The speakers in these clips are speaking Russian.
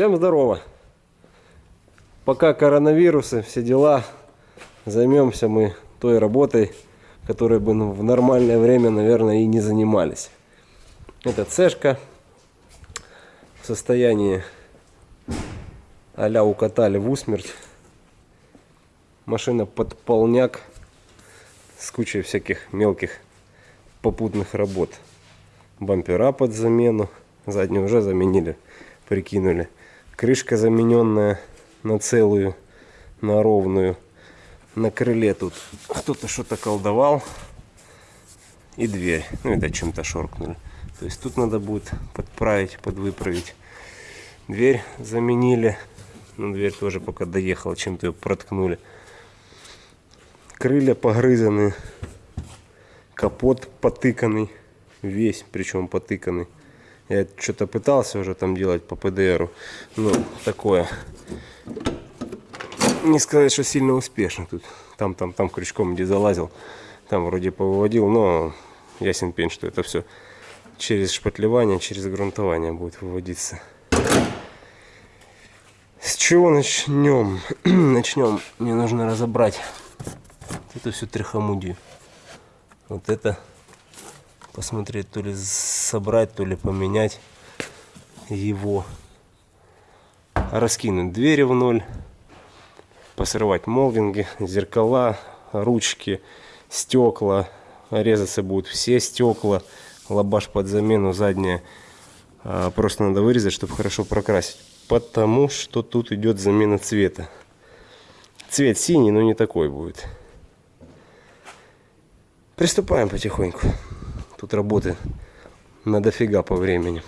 Всем здорово! Пока коронавирусы, все дела, займемся мы той работой, которой бы ну, в нормальное время, наверное, и не занимались. Это цешка в состоянии а-ля укатали в усмерть. Машина под полняк с кучей всяких мелких попутных работ. Бампера под замену, заднюю уже заменили, прикинули. Крышка замененная на целую, на ровную. На крыле тут кто-то что-то колдовал. И дверь. Ну, это чем-то шоркнули. То есть тут надо будет подправить, подвыправить. Дверь заменили. Ну, дверь тоже пока доехала, чем-то ее проткнули. Крылья погрызаны. Капот потыканный. Весь, причем потыканный. Я что-то пытался уже там делать по ПДРу. Ну, такое. Не сказать, что сильно успешно тут. Там, там, там крючком где залазил. Там вроде повыводил, но ясен пень, что это все через шпатлевание, через грунтование будет выводиться. С чего начнем? начнем. Мне нужно разобрать это все трихомудию. Вот это посмотреть, то ли собрать, то ли поменять его. Раскинуть двери в ноль, посрывать молдинги, зеркала, ручки, стекла. Резаться будут все стекла, лабаш под замену, задняя. А, просто надо вырезать, чтобы хорошо прокрасить. Потому что тут идет замена цвета. Цвет синий, но не такой будет. Приступаем потихоньку. Тут работы на дофига по времени.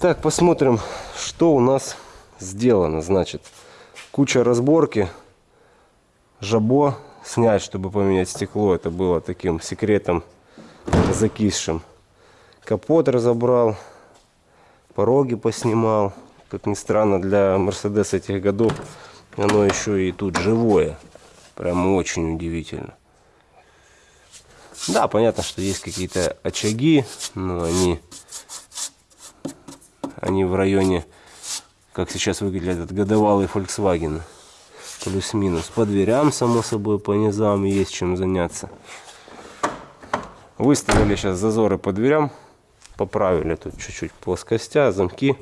Так, посмотрим, что у нас сделано. Значит, куча разборки. Жабо снять, чтобы поменять стекло. Это было таким секретом закисшим. Капот разобрал. Пороги поснимал. Как ни странно, для Мерседеса этих годов оно еще и тут живое. Прям очень удивительно. Да, понятно, что есть какие-то очаги, но они, они в районе, как сейчас выглядит этот годовалый Volkswagen. Плюс-минус. По дверям, само собой, по низам есть чем заняться. Выставили сейчас зазоры по дверям. Поправили тут чуть-чуть плоскостя, замки,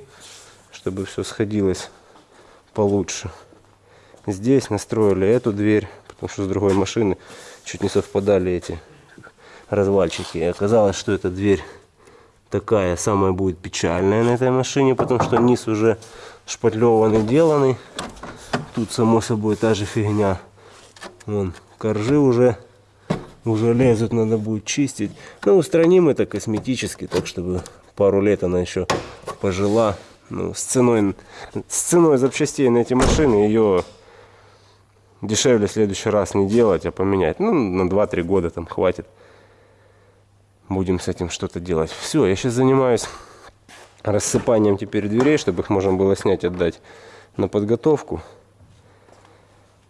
чтобы все сходилось получше. Здесь настроили эту дверь, потому что с другой машины чуть не совпадали эти развальчики. И оказалось, что эта дверь такая самая будет печальная на этой машине, потому что низ уже шпатлеванный, деланный. Тут, само собой, та же фигня. Вон, коржи уже, уже лезут, надо будет чистить. Ну, устраним это косметически, так чтобы пару лет она еще пожила. Ну, с ценой, с ценой запчастей на эти машины ее дешевле в следующий раз не делать, а поменять. Ну, на 2-3 года там хватит будем с этим что-то делать. Все, я сейчас занимаюсь рассыпанием теперь дверей, чтобы их можно было снять, отдать на подготовку.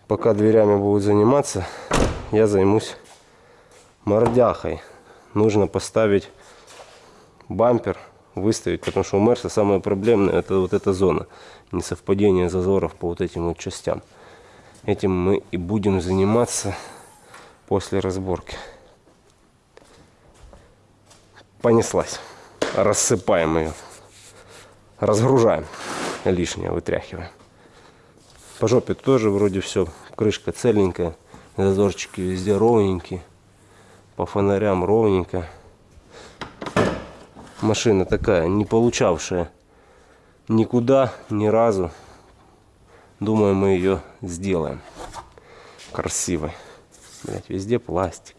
Пока дверями будут заниматься, я займусь мордяхой. Нужно поставить бампер, выставить, потому что у Мерса самое проблемное это вот эта зона. Несовпадение зазоров по вот этим вот частям. Этим мы и будем заниматься после разборки понеслась. Рассыпаем ее. Разгружаем. Лишнее вытряхиваем. По жопе тоже вроде все. Крышка целенькая. Зазорчики везде ровненькие. По фонарям ровненько. Машина такая, не получавшая никуда, ни разу. Думаю, мы ее сделаем красивой. Блять, везде пластик.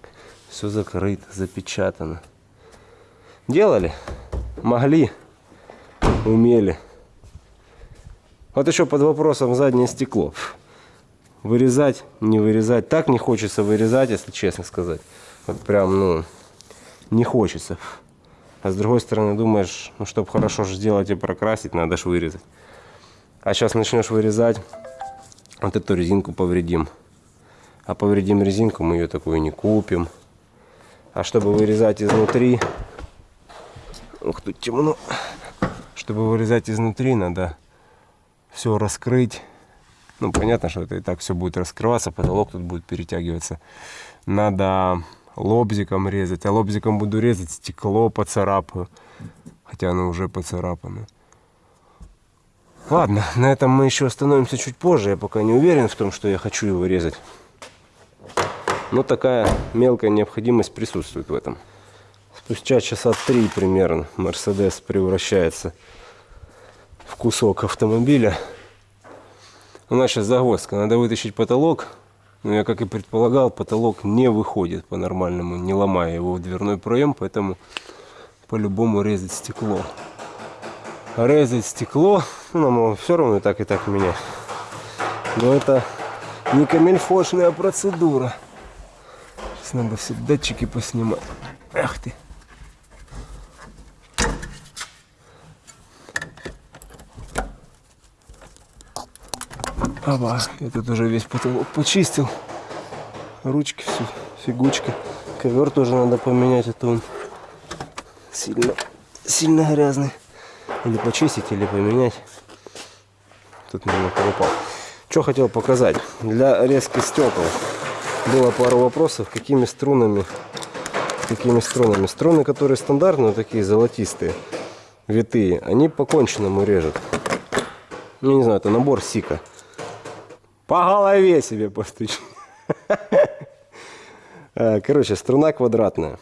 Все закрыто, запечатано. Делали, могли, умели. Вот еще под вопросом заднее стекло. Вырезать, не вырезать. Так не хочется вырезать, если честно сказать. Вот прям, ну, не хочется. А с другой стороны, думаешь, ну, чтобы хорошо сделать и прокрасить, надо же вырезать. А сейчас начнешь вырезать, вот эту резинку повредим. А повредим резинку, мы ее такую не купим. А чтобы вырезать изнутри, Ух, тут темно. Чтобы вырезать изнутри, надо все раскрыть. Ну, понятно, что это и так все будет раскрываться, потолок тут будет перетягиваться. Надо лобзиком резать. А лобзиком буду резать стекло поцарапаю. Хотя оно уже поцарапано. Ладно, на этом мы еще остановимся чуть позже. Я пока не уверен в том, что я хочу его резать. Но такая мелкая необходимость присутствует в этом. Спустя часа три примерно Мерседес превращается в кусок автомобиля. У нас сейчас загвоздка. Надо вытащить потолок. Но я, как и предполагал, потолок не выходит по-нормальному, не ломая его в дверной проем, поэтому по-любому резать стекло. Резать стекло, ну, нам все равно и так, и так менять. Но это не камельфошная процедура. Сейчас надо все датчики поснимать. Ах ты. Аба, я тут уже весь потолок почистил. Ручки все, фигучка. Ковер тоже надо поменять, это он сильно, сильно грязный. Или почистить, или поменять. Тут немного упал. Что хотел показать. Для резки стекол было пару вопросов, какими струнами, какими струнами. Струны, которые стандартные, такие золотистые, витые, они по конченному режут. Ну, не знаю, это набор Сика. По голове себе постучи. Э, короче, струна квадратная.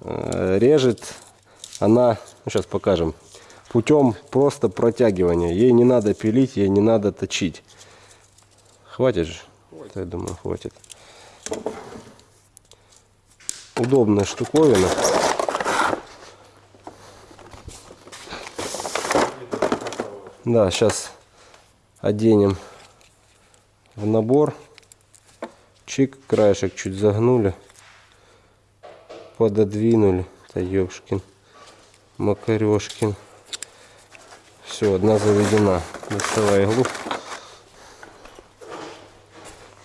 Э, режет она, ну, сейчас покажем, путем просто протягивания. Ей не надо пилить, ей не надо точить. Хватит же? Хватит. Я думаю, хватит. Удобная штуковина. Да, сейчас оденем в набор. Чик, краешек чуть загнули. Пододвинули. Это ёшкин. Макарешкин. Все, одна заведена. Доставай иглу.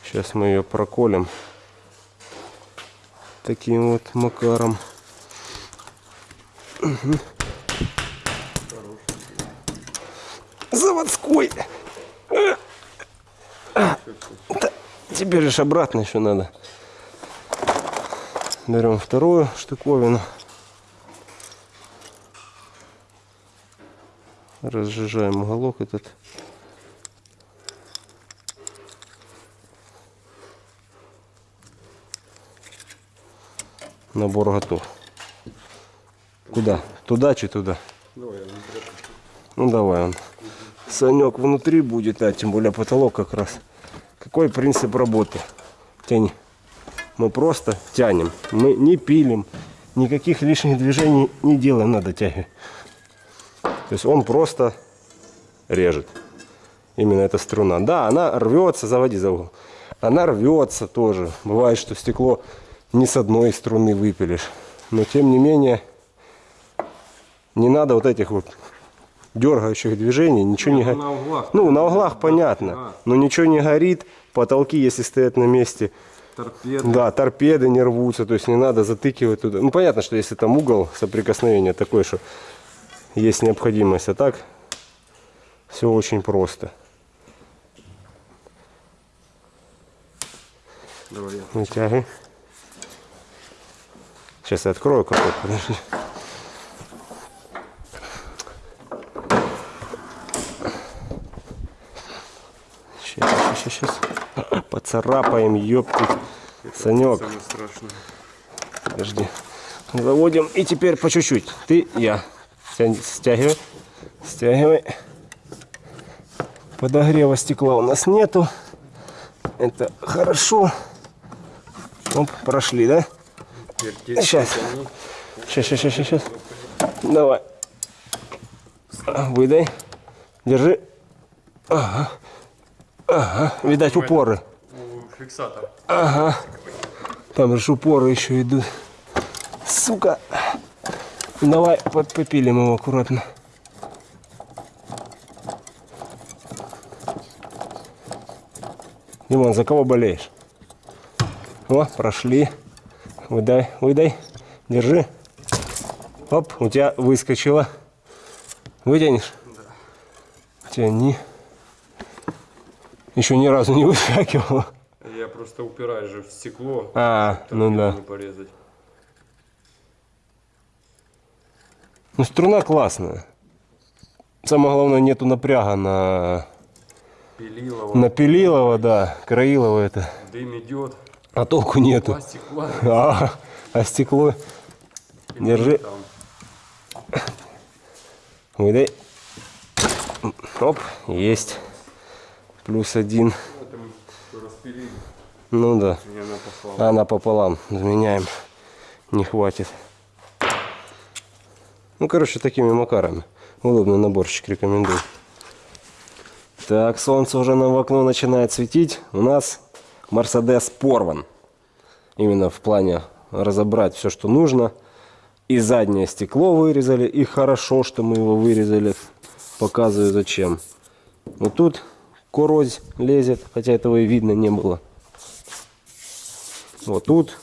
Сейчас мы ее проколем. Таким вот макаром. Заводской. Теперь же обратно еще надо. Берем вторую штуковину. Разжижаем уголок этот. Набор готов. Куда? Туда чи туда? Давай, ну давай он. Санек внутри будет, а тем более потолок как раз. Какой принцип работы? Тяни. Мы просто тянем. Мы не пилим. Никаких лишних движений не делаем на дотяге. То есть он просто режет. Именно эта струна. Да, она рвется, заводи за угол. Она рвется тоже. Бывает, что стекло не с одной струны выпилишь. Но тем не менее, не надо вот этих вот дергающих движений, ничего не горит. Ну, на углах понятно, а. но ничего не горит, потолки, если стоят на месте, торпеды. Да, торпеды не рвутся, то есть не надо затыкивать туда. Ну, понятно, что если там угол соприкосновения такой, что есть необходимость, а так все очень просто. Давай я. Вытягивай. Сейчас я открою какой подожди. Сейчас, сейчас. Поцарапаем, ёпты. Санек. Подожди. Заводим. И теперь по чуть-чуть. Ты, я. Стягивай. Стягивай. Подогрева стекла у нас нету. Это хорошо. Оп, прошли, да? Сейчас. Сейчас, сейчас, сейчас, сейчас. Давай. Выдай. Держи. Ага. Ага, видать упоры. Фиксатор. Ага. Там же упоры еще идут. Сука. Давай попилим его аккуратно. Димон, за кого болеешь? О, прошли. Выдай, выдай. Держи. Оп, у тебя выскочило. Вытянешь? Да. Тяни. Еще ни разу не выскакивало. Я просто упираюсь же в стекло. А, ну да. Порезать. Ну, струна классная. Самое главное, нету напряга на, Пилилово. на Пилилова, да. Краилова это. Дым идет. А толку нету. Плавит. А, а стекло. Держи. Там. Выдай. Оп, есть. Плюс один. Распилили. Ну да. Попала. Она пополам. Заменяем. Не хватит. Ну, короче, такими макарами. Удобный наборчик, рекомендую. Так, солнце уже нам в окно начинает светить. У нас Мерседес порван. Именно в плане разобрать все, что нужно. И заднее стекло вырезали. И хорошо, что мы его вырезали. Показываю зачем. Вот тут корозь лезет, хотя этого и видно не было. Вот тут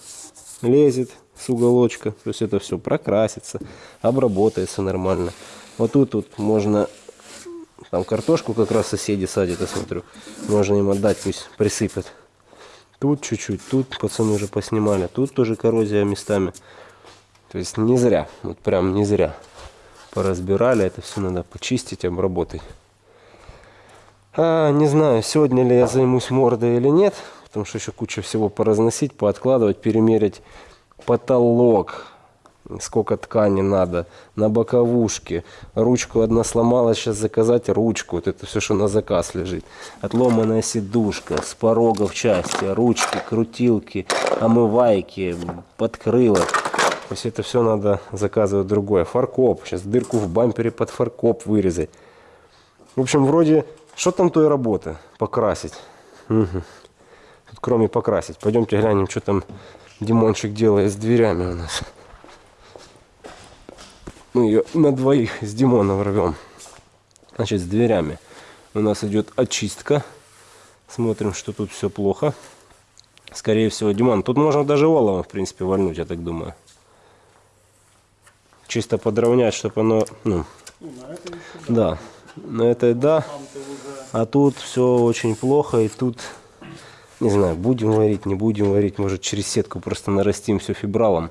лезет с уголочка. То есть это все прокрасится, обработается нормально. Вот тут вот можно, там картошку как раз соседи садят, я смотрю. Можно им отдать, пусть присыпят. Тут чуть-чуть, тут пацаны уже поснимали. Тут тоже коррозия местами. То есть не зря, вот прям не зря. Поразбирали, это все надо почистить, обработать. А, не знаю, сегодня ли я займусь мордой или нет, потому что еще куча всего поразносить, пооткладывать, перемерить потолок, сколько ткани надо, на боковушке. Ручку одна сломалась, сейчас заказать ручку. Вот это все, что на заказ лежит. Отломанная сидушка, с порогов части, ручки, крутилки, омывайки, подкрылок. То есть это все надо заказывать другое. Фаркоп. Сейчас дырку в бампере под фаркоп вырезать. В общем, вроде, что там той работы? Покрасить. Мгм. Тут кроме покрасить. Пойдемте глянем, что там Димончик делает с дверями у нас. Мы ее на двоих с Димоном рвем. Значит, с дверями у нас идет очистка. Смотрим, что тут все плохо. Скорее всего, Димон, тут можно даже олово, в принципе, вольнуть, я так думаю. Чисто подровнять, чтобы оно, ну, да, на этой да, а тут все очень плохо, и тут, не знаю, будем варить, не будем варить, может через сетку просто нарастим все фибралом.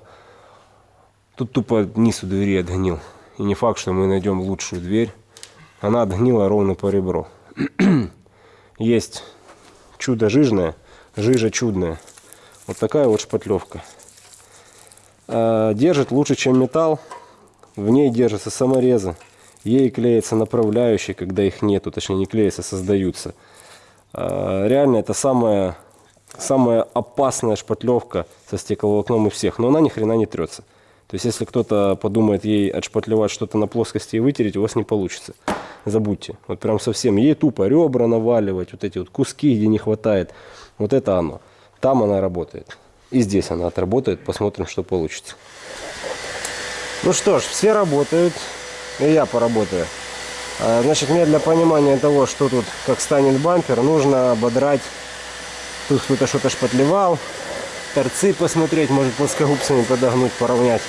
Тут тупо низ у двери отгнил. И не факт, что мы найдем лучшую дверь. Она отгнила ровно по ребру. Есть чудо жижное, жижа чудная. Вот такая вот шпатлевка. А, Держит лучше, чем металл. В ней держатся саморезы. Ей клеятся направляющие, когда их нету. Точнее, не клеятся, создаются. А, Реально, это самая, самая опасная шпатлевка со стекловолокном из всех. Но она ни хрена не трется. То есть, если кто-то подумает ей отшпатлевать что-то на плоскости и вытереть, у вас не получится. Забудьте. Вот прям совсем. Ей тупо ребра наваливать, вот эти вот куски, где не хватает. Вот это оно. Там она работает. И здесь она отработает. Посмотрим, что получится. Ну что ж, все работают. И я поработаю. А, Значит, мне для понимания того, что тут, как станет бампер, нужно ободрать. Тут кто-то что-то шпатлевал. Торцы посмотреть, может плоскогубцами подогнуть, поровнять.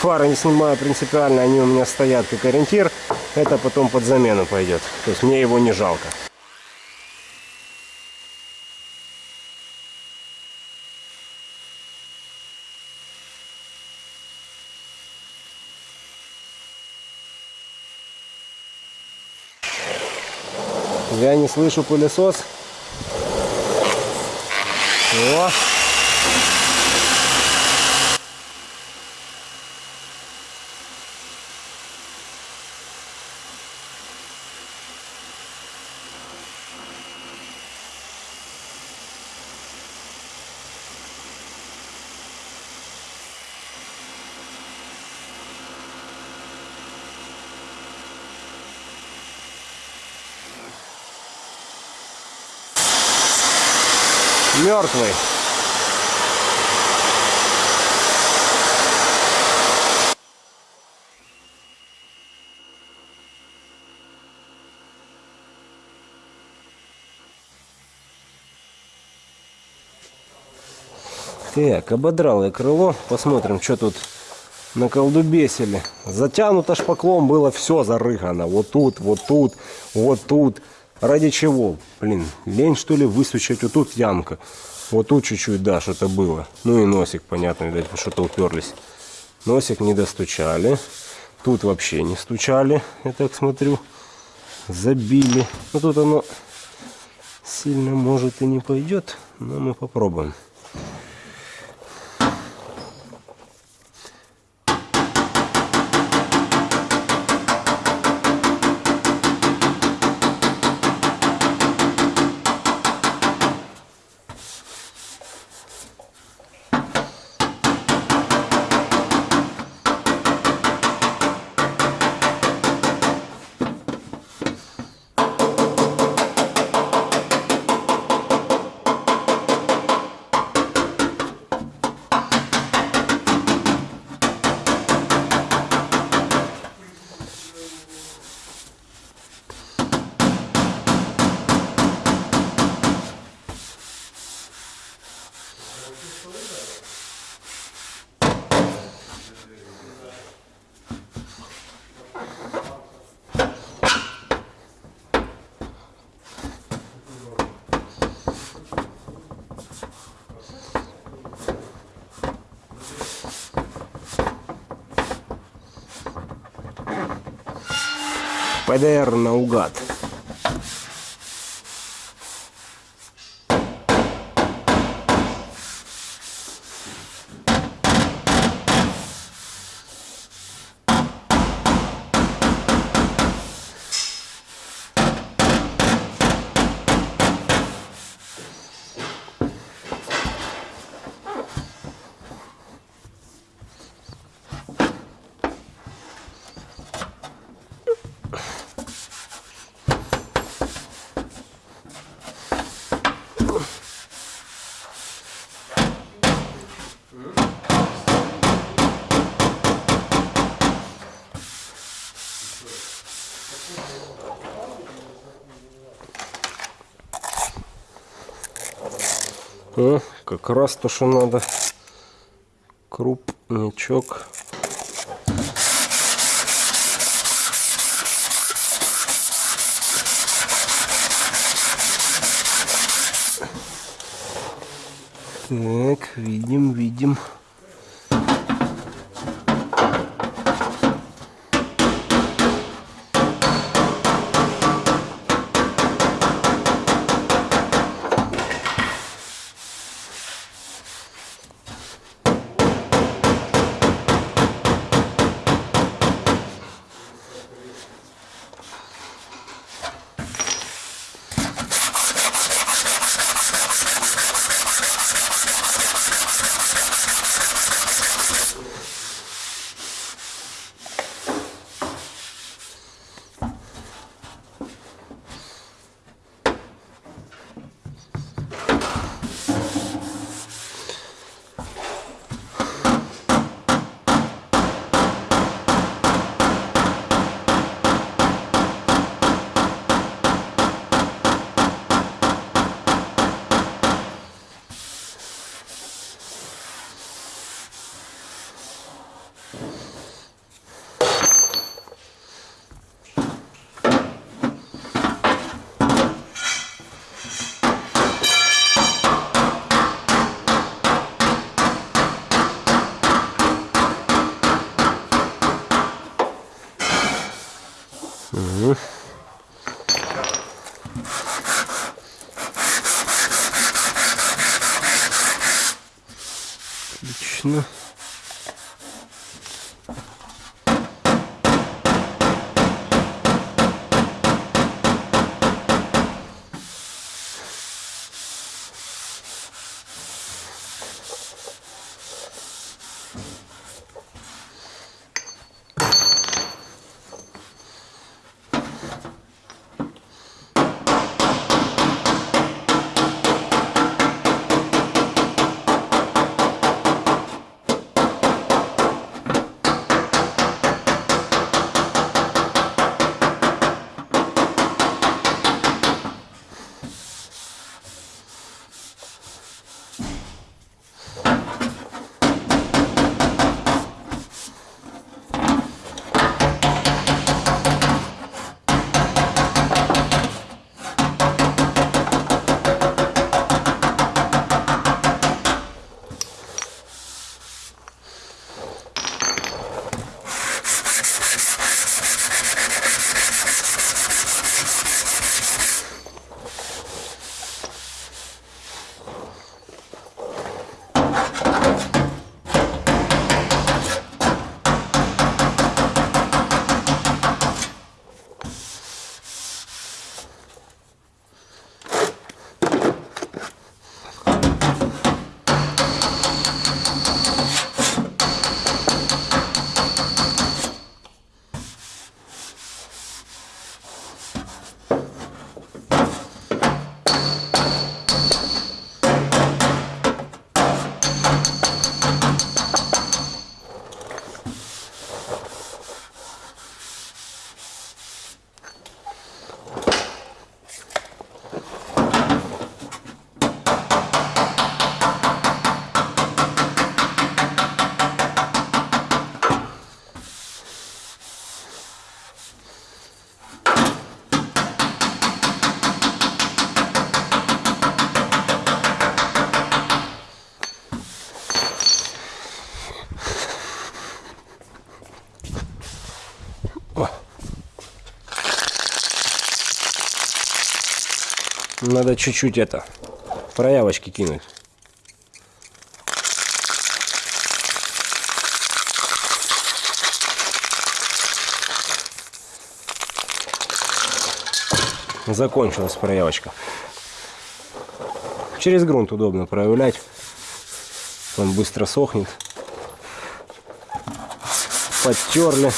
Фары не снимаю принципиально, они у меня стоят как ориентир. Это потом под замену пойдет. То есть мне его не жалко. Я не слышу пылесос. О! Мертвый. Так, ободрал я крыло. Посмотрим, что тут наколдубесили. Затянуто шпаклом было все зарыгано. Вот тут, вот тут, вот тут. Ради чего? Блин, лень что ли высучать? Вот тут ямка. Вот тут чуть-чуть, да, что-то было. Ну и носик, понятно, видать, что-то уперлись. Носик не достучали. Тут вообще не стучали, я так смотрю. Забили. Ну тут оно сильно может и не пойдет, но мы попробуем. ПДР наугад. О, как раз то, что надо. Крупничок. Так, видим, видим. dışında Надо чуть-чуть это, проявочки кинуть. Закончилась проявочка. Через грунт удобно проявлять. Он быстро сохнет. Подтерли.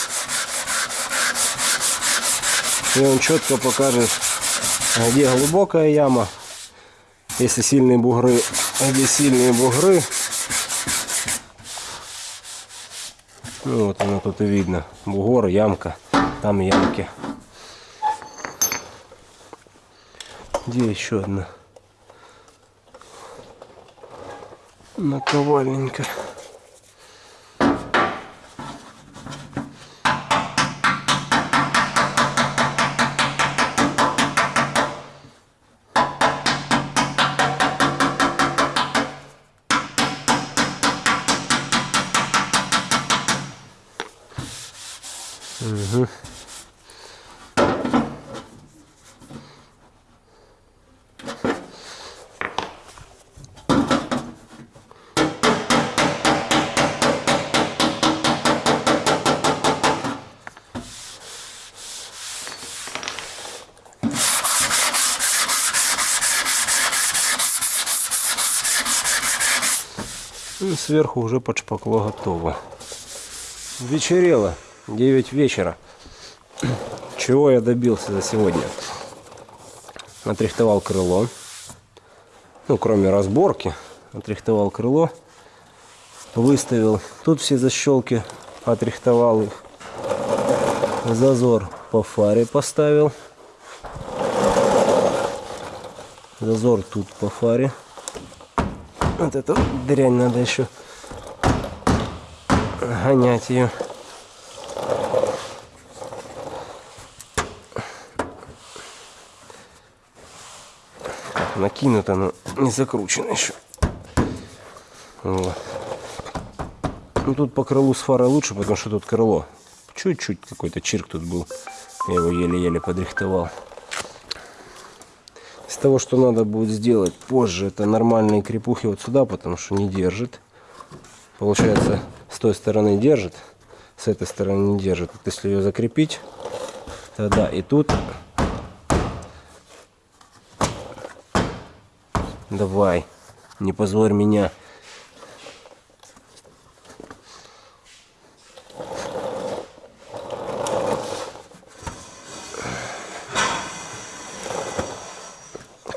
И он четко покажет, где глубокая яма, если сильные бугры, где сильные бугры. Ну вот оно тут и видно. Бугор, ямка, там ямки. Где еще одна? Наковальненько. Сверху уже под шпакло готово. Вечерело. 9 вечера. Чего я добился за сегодня? Отрихтовал крыло. Ну, кроме разборки. Отрихтовал крыло. Выставил. Тут все защелки. Отрихтовал их. Зазор по фаре поставил. Зазор тут по фаре. Вот эту дрянь надо еще гонять ее. Накинуто, но не закручено еще. Вот. Ну тут по крылу с фарой лучше, потому что тут крыло. Чуть-чуть какой-то чирк тут был. Я его еле-еле подрихтовал. Того, что надо будет сделать позже, это нормальные крепухи вот сюда, потому что не держит. Получается, с той стороны держит, с этой стороны не держит. Вот если ее закрепить, тогда и тут. Давай, не позорь меня.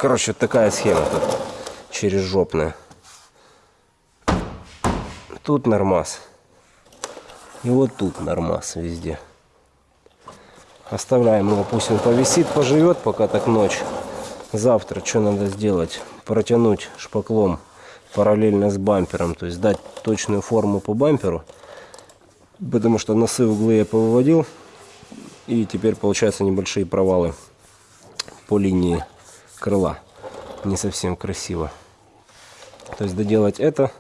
Короче, такая схема тут через жопная. Тут нормас. И вот тут нормас везде. Оставляем его, пусть он повисит, поживет, пока так ночь. Завтра что надо сделать? Протянуть шпаклом параллельно с бампером, то есть дать точную форму по бамперу, потому что носы углы я повыводил, и теперь получаются небольшие провалы по линии крыла. Не совсем красиво. То есть доделать это,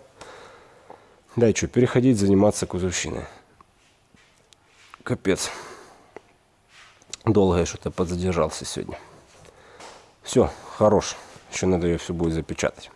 да и что, переходить заниматься кузовщиной. Капец. Долго я что-то подзадержался сегодня. Все, хорош. Еще надо ее все будет запечатать.